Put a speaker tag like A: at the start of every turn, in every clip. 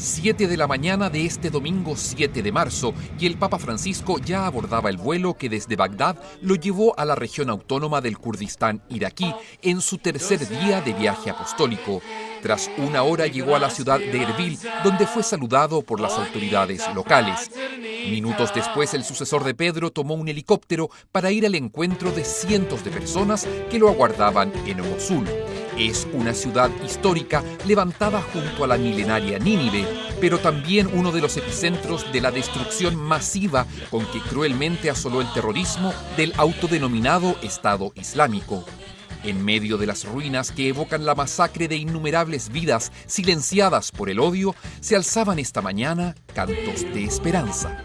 A: 7 de la mañana de este domingo 7 de marzo y el Papa Francisco ya abordaba el vuelo que desde Bagdad lo llevó a la región autónoma del Kurdistán iraquí en su tercer día de viaje apostólico. Tras una hora llegó a la ciudad de Erbil, donde fue saludado por las autoridades locales. Minutos después, el sucesor de Pedro tomó un helicóptero para ir al encuentro de cientos de personas que lo aguardaban en Mosul. Es una ciudad histórica levantada junto a la milenaria Nínive, pero también uno de los epicentros de la destrucción masiva con que cruelmente asoló el terrorismo del autodenominado Estado Islámico. En medio de las ruinas que evocan la masacre de innumerables vidas silenciadas por el odio, se alzaban esta mañana cantos de esperanza.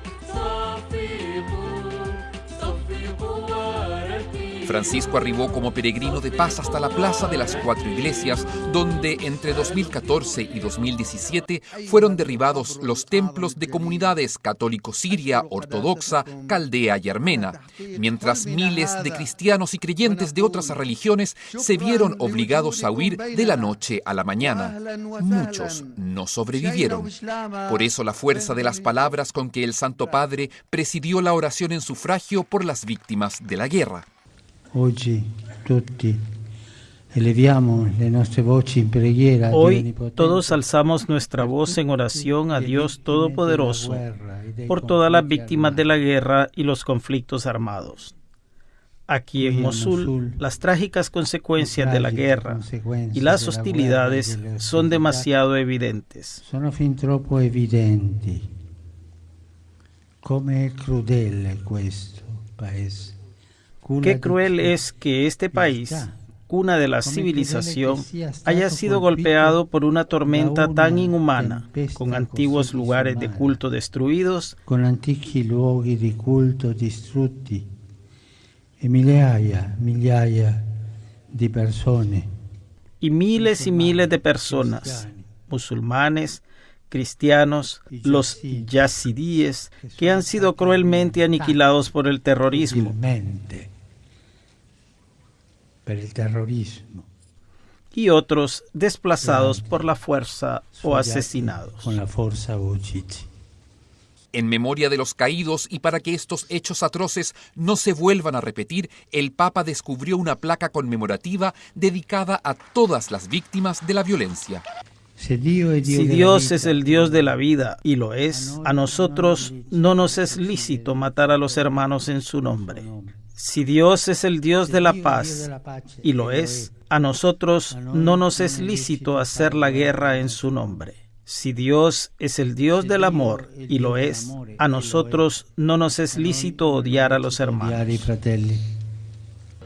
A: Francisco arribó como peregrino de paz hasta la Plaza de las Cuatro Iglesias, donde entre 2014 y 2017 fueron derribados los templos de comunidades católico siria, ortodoxa, caldea y armena, mientras miles de cristianos y creyentes de otras religiones se vieron obligados a huir de la noche a la mañana. Muchos no sobrevivieron. Por eso la fuerza de las palabras con que el Santo Padre presidió la oración en sufragio por las víctimas de la guerra.
B: Hoy
C: todos alzamos nuestra voz en oración a Dios Todopoderoso por todas las víctimas de la guerra y los conflictos armados. Aquí en Mosul, las trágicas consecuencias de la guerra y las hostilidades son demasiado evidentes.
B: Son fin troppo evidenti. Come crudele questo paese.
C: Qué cruel es que este país, cuna de la civilización, haya sido golpeado por una tormenta tan inhumana, con antiguos lugares de culto destruidos,
B: con culto distrutti. E migliaia, migliaia de personas
C: y miles y miles de personas, musulmanes, cristianos, los yazidíes, que han sido cruelmente aniquilados por el terrorismo
B: el terrorismo.
C: Y otros desplazados por la fuerza o asesinados.
B: Con la fuerza
A: En memoria de los caídos y para que estos hechos atroces no se vuelvan a repetir, el Papa descubrió una placa conmemorativa dedicada a todas las víctimas de la violencia.
C: Si Dios es el Dios de la vida, y lo es, a nosotros no nos es lícito matar a los hermanos en su nombre. Si Dios es el Dios de la paz, y lo es, a nosotros no nos es lícito hacer la guerra en su nombre. Si Dios es el Dios del amor, y lo es, a nosotros no nos es lícito odiar a los hermanos.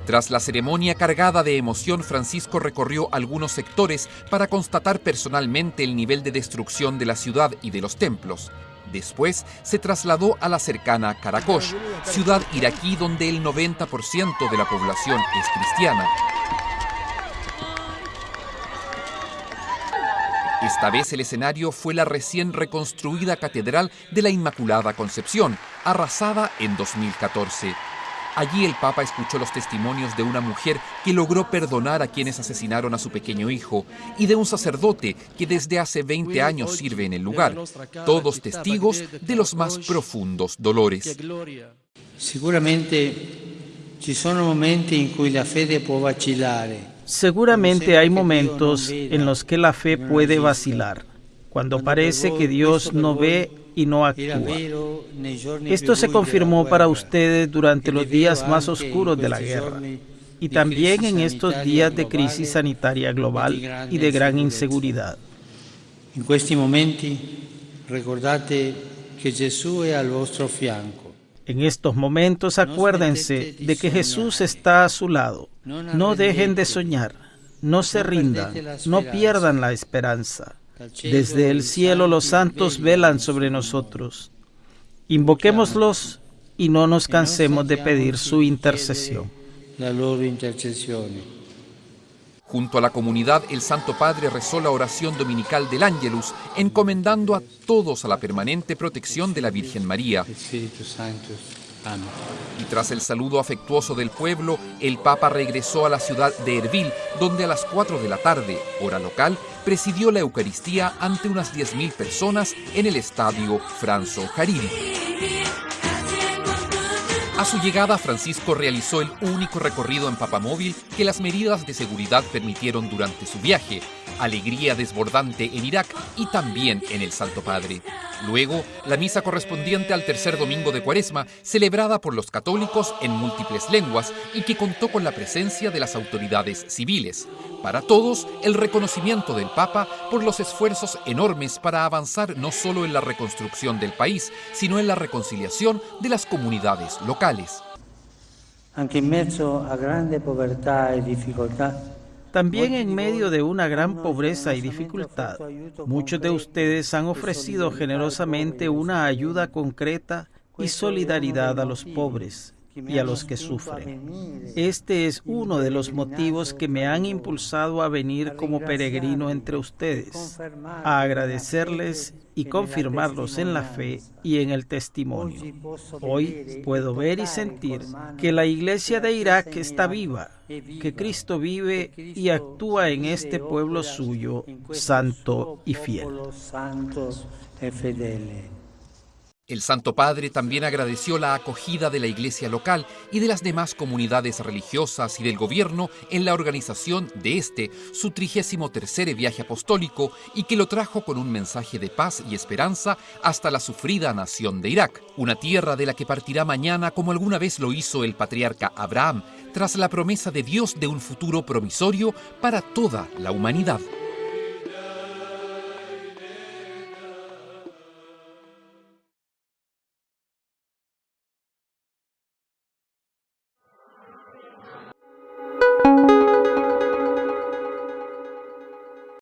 A: Tras la ceremonia cargada de emoción, Francisco recorrió algunos sectores para constatar personalmente el nivel de destrucción de la ciudad y de los templos. Después se trasladó a la cercana Karakosh, ciudad iraquí donde el 90% de la población es cristiana. Esta vez el escenario fue la recién reconstruida Catedral de la Inmaculada Concepción, arrasada en 2014. Allí el Papa escuchó los testimonios de una mujer que logró perdonar a quienes asesinaron a su pequeño hijo y de un sacerdote que desde hace 20 años sirve en el lugar, todos testigos de los más profundos dolores.
B: Seguramente ci sono momenti in cui la fede può vacillare.
C: Seguramente hay momentos en los que la fe puede vacilar, cuando parece que Dios no ve y no actúa. Esto se confirmó para ustedes durante los días más oscuros de la guerra y también en estos días de crisis sanitaria global y de gran inseguridad.
B: En estos momentos, recordate que Jesús es al vuestro fianco.
C: En estos momentos acuérdense de que Jesús está a su lado. No dejen de soñar, no se rindan, no pierdan la esperanza. Desde el cielo los santos velan sobre nosotros. Invoquémoslos y no nos cansemos de pedir su intercesión.
A: Junto a la comunidad, el Santo Padre rezó la oración dominical del Ángelus, encomendando a todos a la permanente protección de la Virgen María. Y tras el saludo afectuoso del pueblo, el Papa regresó a la ciudad de Erbil, donde a las 4 de la tarde, hora local, presidió la Eucaristía ante unas 10.000 personas en el estadio Franzo Hariri. A su llegada, Francisco realizó el único recorrido en papamóvil que las medidas de seguridad permitieron durante su viaje, alegría desbordante en Irak y también en el Santo Padre. Luego, la misa correspondiente al tercer domingo de Cuaresma, celebrada por los católicos en múltiples lenguas y que contó con la presencia de las autoridades civiles. Para todos, el reconocimiento del Papa por los esfuerzos enormes para avanzar no solo en la reconstrucción del país, sino en la reconciliación de las comunidades locales.
B: Anche in mezzo a grande povertà e difficoltà
C: también en medio de una gran pobreza y dificultad, muchos de ustedes han ofrecido generosamente una ayuda concreta y solidaridad a los pobres y a los que sufren. Este es uno de los motivos que me han impulsado a venir como peregrino entre ustedes, a agradecerles y confirmarlos en la fe y en el testimonio. Hoy puedo ver y sentir que la iglesia de Irak está viva, que Cristo vive y actúa en este pueblo suyo, santo y fiel.
A: El Santo Padre también agradeció la acogida de la iglesia local y de las demás comunidades religiosas y del gobierno en la organización de este, su trigésimo tercer viaje apostólico, y que lo trajo con un mensaje de paz y esperanza hasta la sufrida nación de Irak, una tierra de la que partirá mañana como alguna vez lo hizo el patriarca Abraham, tras la promesa de Dios de un futuro promisorio para toda la humanidad.